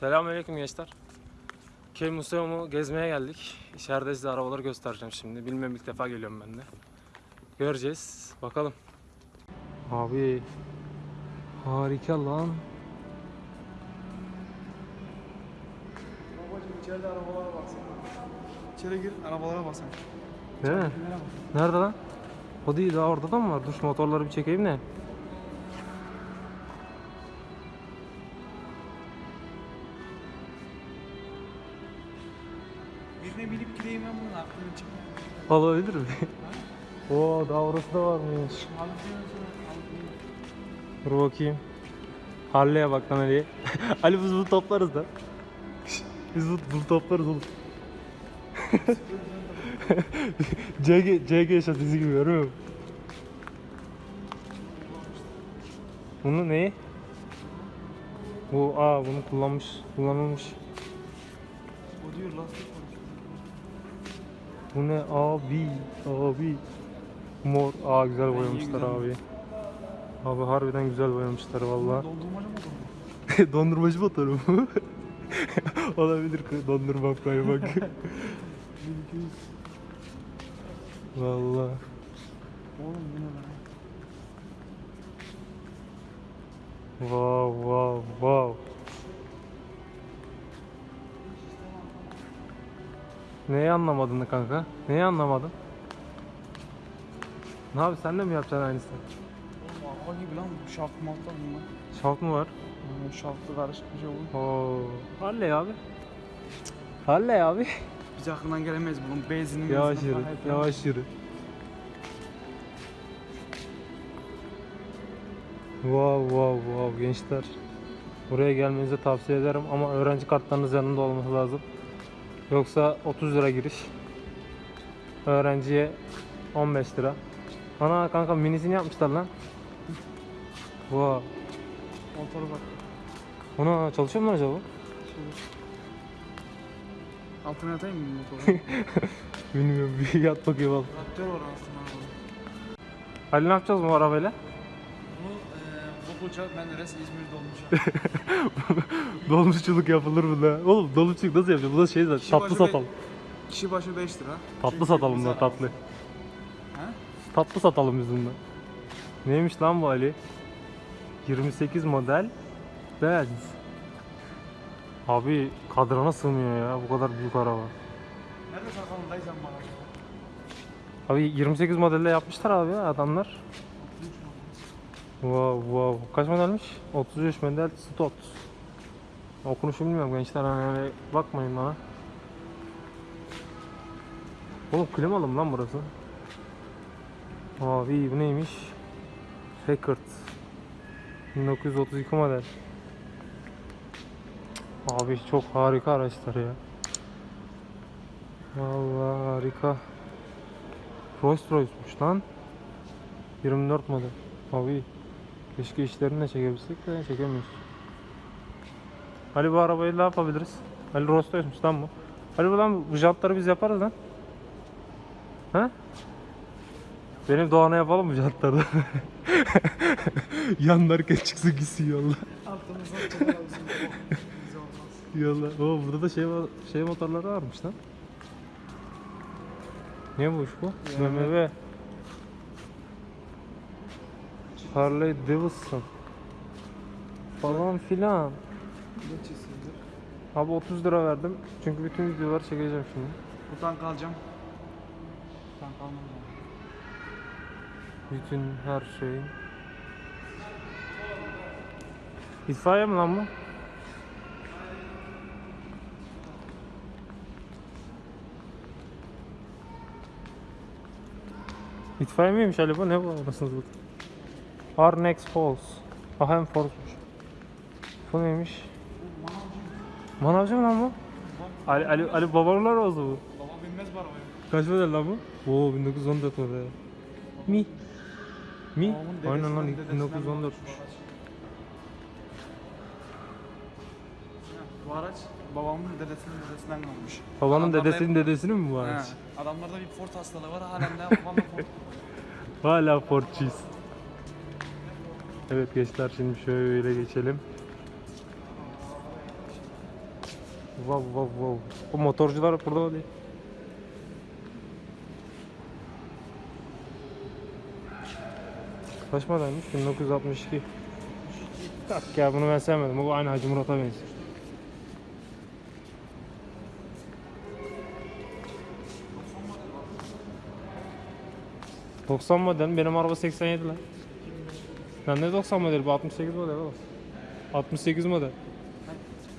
Selamünaleyküm gençler. Köy Museumu gezmeye geldik. İçeride size arabaları göstereceğim şimdi. Bilmem ilk defa geliyorum ben de. Göreceğiz. Bakalım. Abi harika lan. Babacım içeride arabalara baksana. İçeri gir arabalara bak sen. Değil mi? Nerede lan? O değil daha orada da mı var? Dur şu motorları bir çekeyim de. Olabilir mi? Oo daha orası da varmış. Dur bakayım. Harley'e bak lan Ali. Ali biz bunu toplarız da. biz bunu, bunu toplarız oğlum. CG, CG şatisi gibi görüyor musun? Bunu neyi? Bu aa bunu kullanmış, kullanılmış. O diyor lastik. Bu ne abi? Abi. Mor. Aa güzel boyamışlar abi. Abi harbiden güzel boyamışlar valla Dondurmacı mı Dondurmacı motoru mu? Olabilir dondurma koymak Valla Oğlum bu ne lan? Wow wow wow Neyi anlamadın kanka? Neyi anlamadın? Ne abi sen de mi yapacaksın aynısını? Oğlum araba gibi lan bu şaft malta bunlar. Şalt mı var? Yani şaftı karışık bir şey olur. Oo. Halley abi. Halley abi. Biz aklından gelemeyiz bunun benzinin Yavaş yürü. Yavaş yürü. Wow wow wow gençler. Buraya gelmenizi tavsiye ederim ama öğrenci kartlarınız yanında olması lazım. Yoksa 30 lira giriş. Öğrenciye 15 lira. Ana kanka minisini yapmışlar lan. Wow. Motoru bak. Ona çalışıyor mu lan acaba? Şey. Altına atayım mı motoru? Bilmiyorum bir yat bakayım al. Traktör var aslında. Ali ne yapacağız bu arabayla? Bu eee bu uçak ben neresi İzmir'de olmuş. Dolmuşçuluk yapılır mı da? Oğlum dolmuşçuluk nasıl yapacağız? Bu da şey zaten Kişi tatlı başı satalım. Kişi başı 5 lira. Tatlı Çünkü satalım da tatlı. He? Tatlı satalım biz bundan. Neymiş lan bu Ali? 28 model Benz. Abi kadrana sığmıyor ya bu kadar büyük araba. Nerede sen bana? Abi 28 modelde yapmışlar abi ya adamlar. Wow wow. Kaç modelmiş? 33 model Stott. Okunuşu bilmiyorum gençler hani öyle bakmayın bana. Oğlum klimalı mı lan burası? Abi bu neymiş? Packard. 1932 model. Abi çok harika araçlar ya. Vallahi harika. Rolls Royce'muş lan. 24 model. Abi keşke işlerini de çekebilsek de çekemiyoruz. Ali bu arabayı ne yapabiliriz? Ali Rolls Royce'muş lan bu. Ali bu lan bu jantları biz yaparız lan. He? Benim Doğan'a yapalım mı jantları? Yanlarken çıksın gitsin yolla. Olmaz. Yolla. Oo burada da şey şey motorları varmış lan. Ne bu iş bu? BMW. Harley Davidson. Falan filan. Ne çizildi? Abi 30 lira verdim. Çünkü bütün videoları çekeceğim şimdi. Buradan kalacağım. Buradan kalmam lazım. Bütün her şey. İtfaiye mi lan bu? İtfaiye miymiş Ali bu? Ne bu anasını satayım? Arnex Falls. Ahem Falls'muş. Bu neymiş? Manavcı mı lan bu? Ali, Ali, Ali babalar oldu bu. Baba binmez bu arabaya. Kaç model lan bu? Oo 1914 model. Mi? Mi? Babamın Aynen lan dedesinden- dedesinden 1914. kalmış bu araç. Babamın dedesinin dedesinden kalmış. Babanın Adamlarda dedesinin hep- dedesinin mi bu He, araç? Adamlarda bir Ford hastalığı var halen de babamda Ford. Hala Ford'çuyuz. Evet gençler şimdi şöyle geçelim. Wow wow wow. O motorcular burada değil. Kaç modelmiş? 1962. Tak ya bunu ben sevmedim. Bu aynı Hacı Murat'a benziyor. ...90 model. Benim araba 87 lan. Ben de 90 model. Bu 68 model oğlum. 68 model.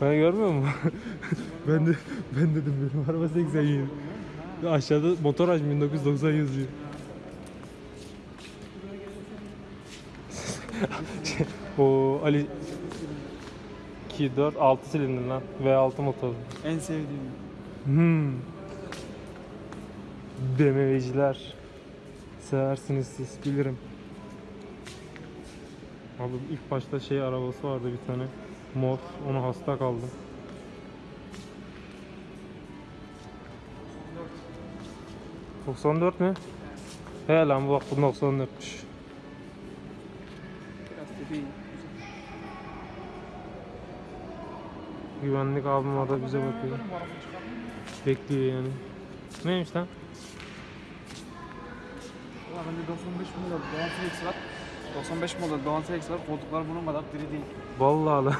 Ben görmüyor musun? ben de ben dedim benim araba 87. Aşağıda motor aç 1990 yazıyor. o Ali 2 4 6 silindir lan V6 motor. En sevdiğim. Hmm. BMW'ciler seversiniz siz bilirim. Abi ilk başta şey arabası vardı bir tane. Mor. Ona hasta kaldım. ...94 mü? He lan bak bu 94'müş. Biraz tepeyi. Güvenlik abim orada bize bakıyor. Bekliyor yani. Neymiş lan? Valla bende 95 model Doğan Felix var. 95 model Doğan Felix var. Koltuklar bunun kadar diri değil. Vallahi lan.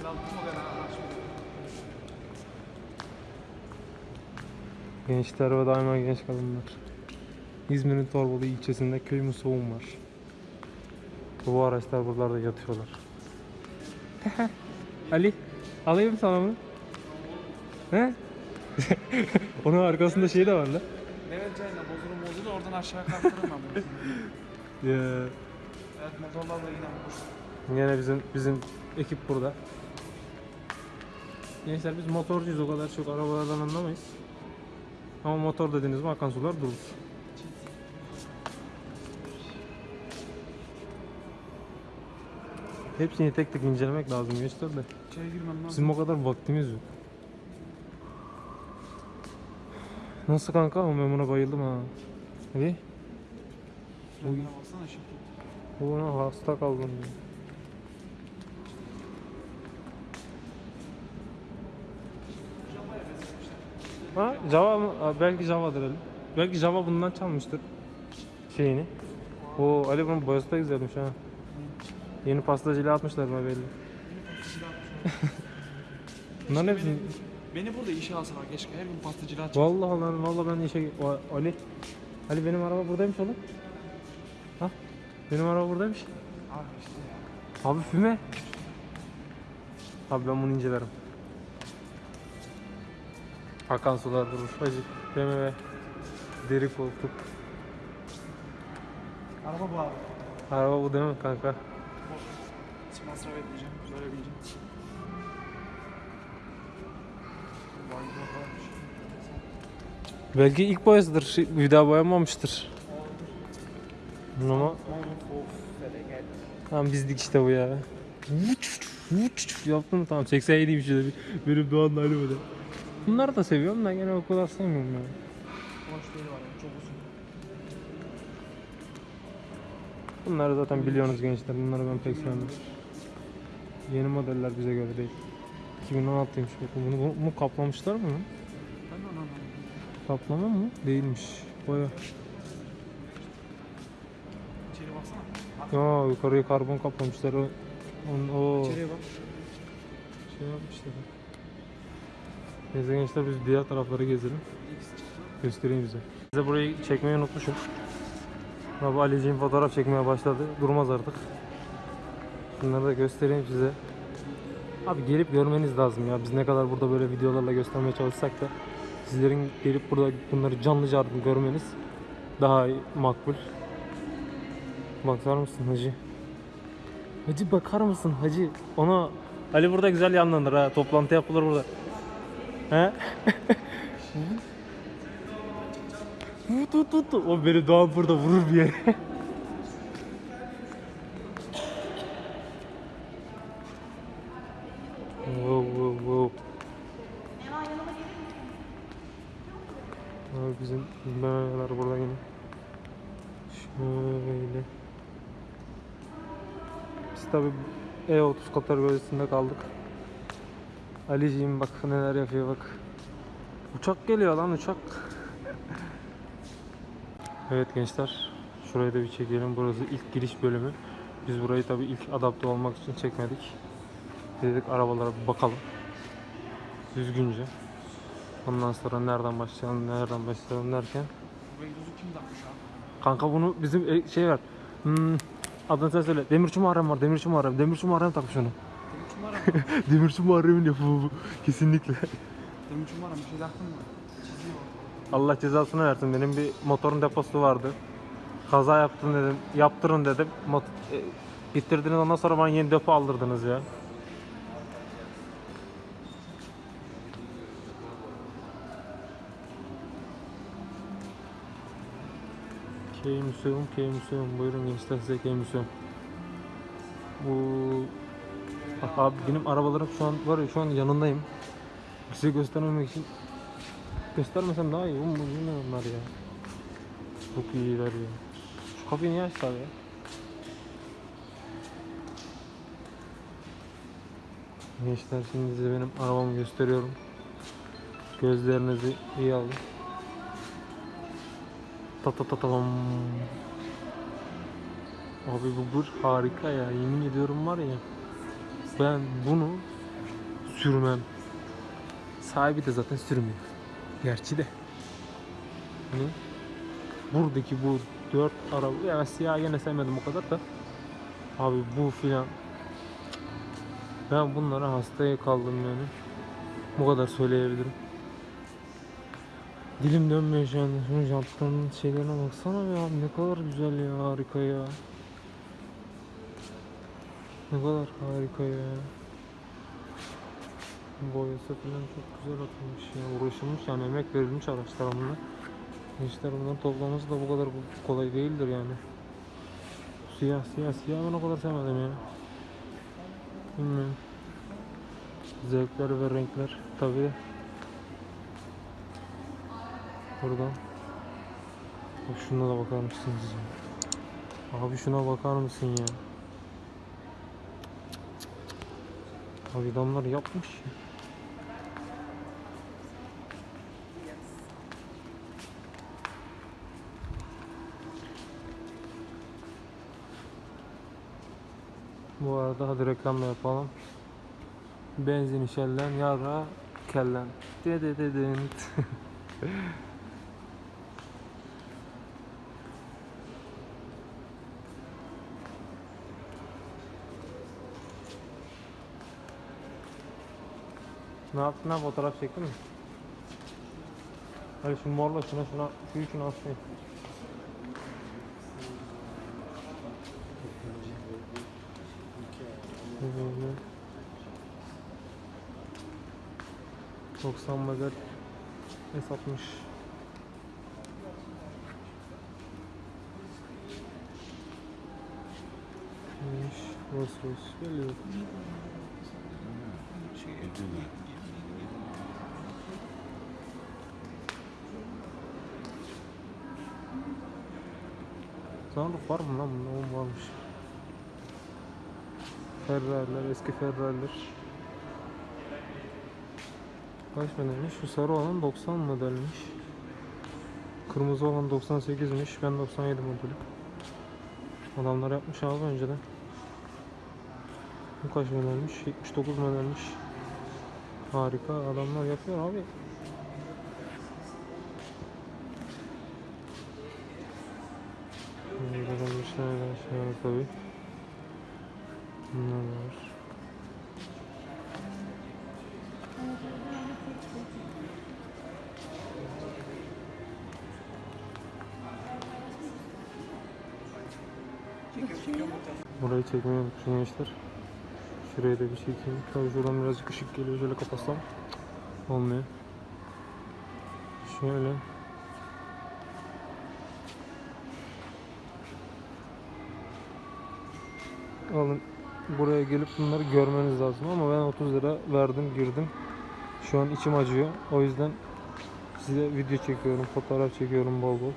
56 model ha. Gençler ve daima genç kadınlar. İzmir'in Torbalı ilçesinde köy musoğum var. Bu araçlar buralarda yatıyorlar. Ali, alayım sana bunu. He? Onun arkasında şey de var lan. Mehmet Cayna bozulur aşağı bunu. Ya, evet motorlarla yine bulursun. Yine bizim bizim ekip burada. Gençler biz motorcuyuz o kadar çok arabalardan anlamayız. Ama motor dediğiniz mi akan sular durur. Hepsini tek tek incelemek lazım gençler de. Bizim o kadar vaktimiz yok. Nasıl kanka? Ben buna bayıldım ha. Hadi. Frenlere baksana şimdi. Buna hasta kaldım. ya. Ha Java mı? Belki Java'dır Ali. Belki Java bundan çalmıştır şeyini. O Ali bunun boyası da güzelmiş ha. Yeni pastacıyla atmışlar bana belli. Bunların hepsini... Beni burada işe alsalar keşke her gün pastacılığa çık. Vallahi lan vallahi ben işe... O- Ali. Ali benim araba buradaymış oğlum. Ha? Benim araba buradaymış. Abi işte ya. Abi füme. Abi ben bunu incelerim. Akan sular durur. Hacı. BMW. Deri koltuk. Araba bu abi. Araba bu değil mi kanka? Hiç masraf etmeyeceğim. Böyle bileceğim. Vay be. Belki ilk boyasıdır. Şey, Bir daha boyanmamıştır. Ama tamam bizdik işte bu ya. Yaptın mı tamam 87'ymiş şöyle bir benim Doğan'la Ali böyle. Bunları da seviyorum da gene o kadar sevmiyorum ya. Bunları zaten biliyorsunuz gençler. Bunları ben pek sevmem. Yeni modeller bize göre değil. 2016'ymış bakın. Bunu, bunu kaplamışlar mı? Kaplama mı? Değilmiş. Boya. İçeri baksana. Aa yukarıyı karbon kaplamışlar. O, on, o İçeriye bak. şey yapmışlar. Neyse gençler biz diğer tarafları gezelim. Göstereyim bize. Size burayı çekmeyi unutmuşum. Abi Aliciğim fotoğraf çekmeye başladı. Durmaz artık. Bunları da göstereyim size. Abi gelip görmeniz lazım ya. Biz ne kadar burada böyle videolarla göstermeye çalışsak da sizlerin gelip burada bunları canlı canlı görmeniz daha makbul. Bakar mısın hacı? Hacı bakar mısın hacı? Ona Ali burada güzel yanlanır ha. Toplantı yapılır burada. He? Tut tut. tut. O beni Doğan burada vurur bir yere. wow wow wow. Abi bizim memeler burada yine. Şöyle. Biz tabi E30 kategorisinde kaldık. Aliciğim bak neler yapıyor bak. Uçak geliyor lan uçak. evet gençler. Şurayı da bir çekelim. Burası ilk giriş bölümü. Biz burayı tabii ilk adapte olmak için çekmedik. Dedik arabalara bakalım. Düzgünce. Ondan sonra nereden başlayalım, nereden başlayalım derken. Egzozu kim takmış abi? Kanka bunu bizim e, şey var. Hmm, adını sen söyle. Demirci Muharrem var. Demirci Muharrem. Demirci Muharrem takmış onu. Demirçi Muharrem? Demirci Muharrem'in yapımı bu. Kesinlikle. Demirçi Muharrem bir şey taktın mı? Çiziyor. Allah cezasını versin. Benim bir motorun deposu vardı. Kaza yaptım dedim. Yaptırın dedim. Mot e, gittirdiniz ondan sonra bana yeni depo aldırdınız ya. K-Museum, K-Museum. Buyurun gençler size K-Museum. Bu... Bak abi benim arabalarım şu an var ya şu an yanındayım. Size göstermemek için Göstermesem daha iyi. Bu ne onlar ya? Çok iyiler ya. Şu kapıyı niye açtılar ya? Gençler şimdi size benim arabamı gösteriyorum. Gözlerinizi iyi alın. Ta ta ta tam. Abi bu bir harika ya. Yemin ediyorum var ya. Ben bunu sürmem. Sahibi de zaten sürmüyor. Gerçi de. Hani buradaki bu dört araba yani siyah yine sevmedim o kadar da. Abi bu filan ben bunlara hastaya kaldım yani. Bu kadar söyleyebilirim. Dilim dönmüyor şu anda. Şunun jantlarının şeylerine baksana abi ne kadar güzel ya harika ya. Ne kadar harika ya. Boyası falan çok güzel atılmış ya. Uğraşılmış yani emek verilmiş araçlara bunlar. Gençler bunları toplaması da bu kadar kolay değildir yani. Siyah siyah siyah ben o kadar sevmedim ya. Bilmiyorum. Zevkler ve renkler tabi. Buradan. Bak şuna da bakar mısınız? Abi şuna bakar mısın ya? Abi adamlar yapmış ya. Bu arada hadi reklam yapalım. Benzin şellen yara kellen. Dede ne yaptın lan fotoğraf çektin mi? Hadi şu morla şuna şuna şu üçünü. Böyle. 90 model S60 Neymiş? Rolls Royce geliyor. Sunroof var mı lan bunda? Oğlum varmış. Ferrari'ler, eski Ferrari'ler. Kaç modelmiş? Şu sarı olan 90 modelmiş. Kırmızı olan 98'miş. Ben 97 modelim. Adamlar yapmış abi önceden. Bu kaç modelmiş? 79 modelmiş. Harika adamlar yapıyor abi. Burada bir şeyler şey var tabi. Bunlar var. Burayı çekmeyi unutmuşum gençler. Şuraya da bir çekeyim. Tabii şuradan birazcık ışık geliyor. Şöyle kapatsam olmuyor. Şöyle. Alın buraya gelip bunları görmeniz lazım ama ben 30 lira verdim girdim. Şu an içim acıyor. O yüzden size video çekiyorum, fotoğraf çekiyorum bol bol.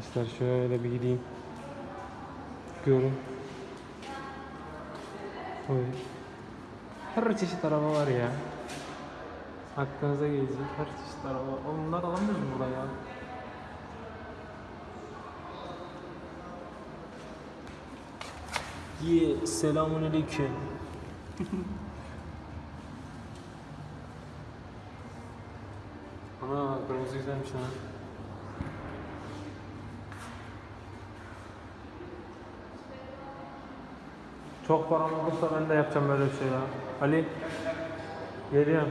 İster şöyle bir gideyim. Görün. Oy. Her çeşit araba var ya. Aklınıza gelecek her çeşit araba bunları alamıyoruz burada ya? Ye, selamun aleyküm. Ana kırmızı güzelmiş ha. Çok param olursa ben de yapacağım böyle bir şey ya. Ali. Geliyorum.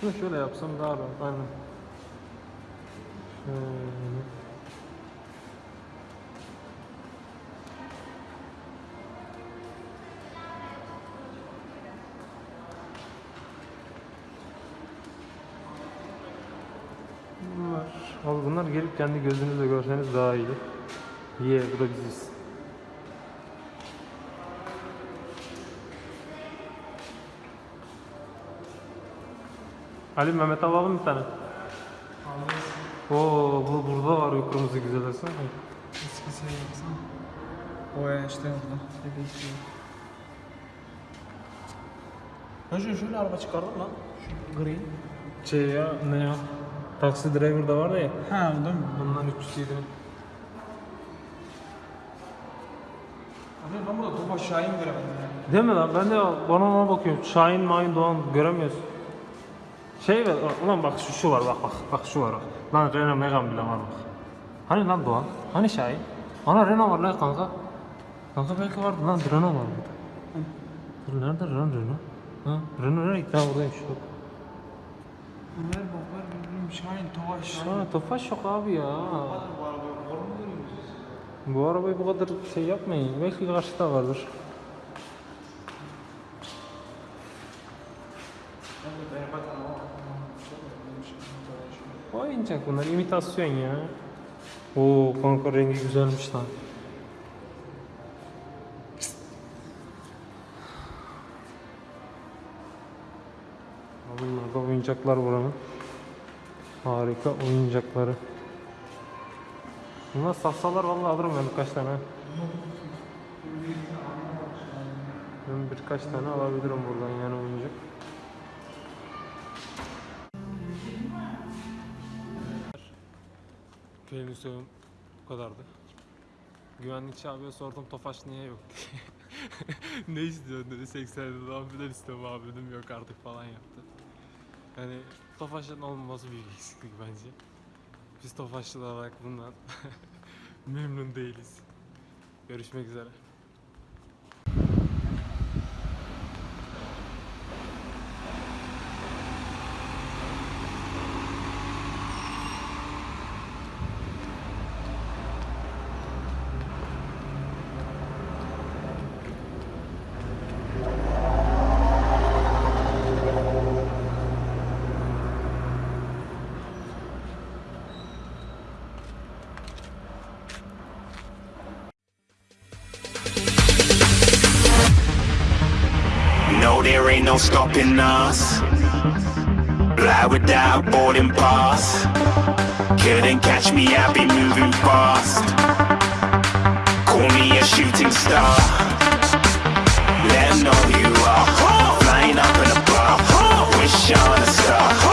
Şunu şöyle yapsam daha rahat. Aynen. Şöyle. Bunlar. Gelip kendi gözünüzle görseniz daha iyi. Ye bu da biziz. Ali Mehmet alalım bir tane. Oo bu burada var o kırmızı güzel esen. Eskisi baksana. O ya işte orada. Hep istiyor. Hacı şöyle araba çıkardın lan. Şu gri. Şey ya ne ya? Taksi driver da vardı ya. Ha değil mi? Bundan 307. Abi ben burada Tofaş Şahin göremedim. Değil mi lan? Ben de bana ona bakıyorum. Şahin Mahin Doğan göremiyoruz. Şey ver, ulan bak şu, şu var bak bak bak şu var bak. Lan Renault Megane bile var bak. Hani lan Doğan? Hani Şahin? Ana Renault var lan kanka. Kanka belki vardı lan Renault var burada. Dur nerede lan Renault? Ha? Renault nereye gitti? Ha buradaymış. Dur. Ömer bakar bilmiyorum Şahin Tofaş Şahin. Ha Tofaş yok abi ya. Var? Bu arabayı bu kadar şey yapmayın. Belki karşıda vardır. Ben de ben bakmam ama. Çok önemli şey. Oyuncak bunlar imitasyon ya. Oo kanka rengi güzelmiş lan. Bunlar da oyuncaklar buranın. Harika oyuncakları. Bunlar satsalar vallahi alırım ben birkaç tane. Ben birkaç tane alabilirim buradan yani oyuncak. Benim söylediğim bu kadardı. Güvenlikçi abiye sordum Tofaş niye yok diye. ne istiyorsun dedi 80 dedi amfiler istiyorum abi dedim yok artık falan yaptı. Yani Tofaş'ın olmaması büyük eksiklik bence. Biz Tofaşlılar olarak bundan memnun değiliz. Görüşmek üzere. No stopping us. Fly without boarding pass. Couldn't catch me, I be moving fast. Call me a shooting star. Let know you are. Flying up in a bar. Wish on a star.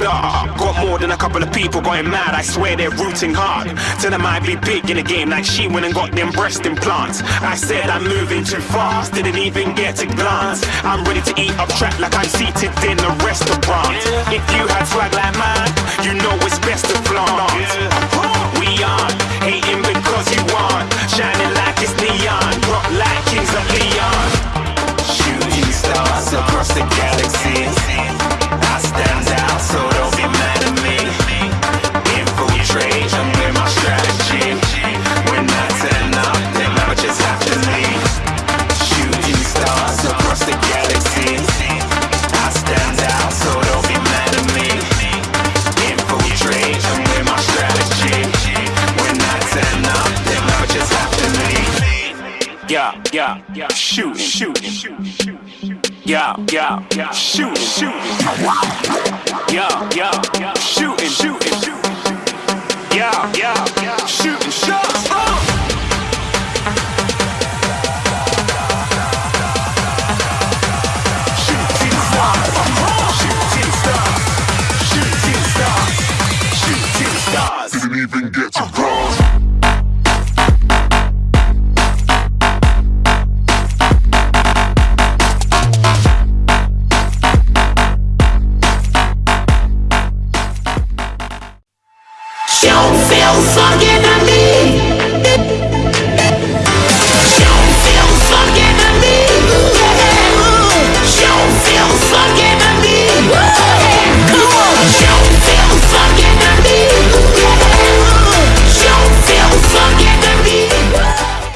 Star. Got more than a couple of people going mad. I swear they're rooting hard. Tell them I'd be big in the game like she went and got them breast implants. I said I'm moving too fast, didn't even get to glance. I'm ready to eat up track like I'm seated in a restaurant. If you had swag like mine, you know it's best to flaunt. We aren't hating because you aren't shining like it's neon, rock like kings of Leon. Shooting stars across the galaxy.